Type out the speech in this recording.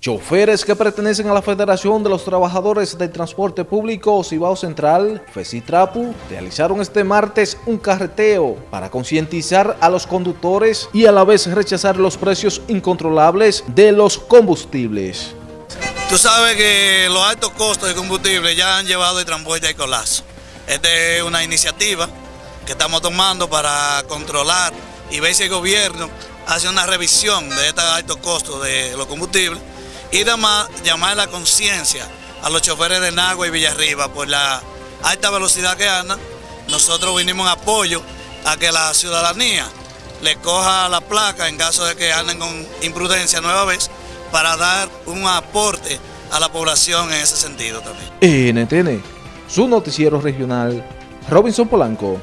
Choferes que pertenecen a la Federación de los Trabajadores del Transporte Público Cibao Central, FECITRAPU, realizaron este martes un carreteo para concientizar a los conductores y a la vez rechazar los precios incontrolables de los combustibles. Tú sabes que los altos costos de combustible ya han llevado el transporte al colapso. Esta es una iniciativa que estamos tomando para controlar y ver si el gobierno hace una revisión de estos altos costos de los combustibles y además llamar la conciencia a los choferes de Nagua y Villarriba por la alta velocidad que andan. Nosotros vinimos en apoyo a que la ciudadanía le coja la placa en caso de que anden con imprudencia nueva vez para dar un aporte a la población en ese sentido también. NTN, su noticiero regional, Robinson Polanco.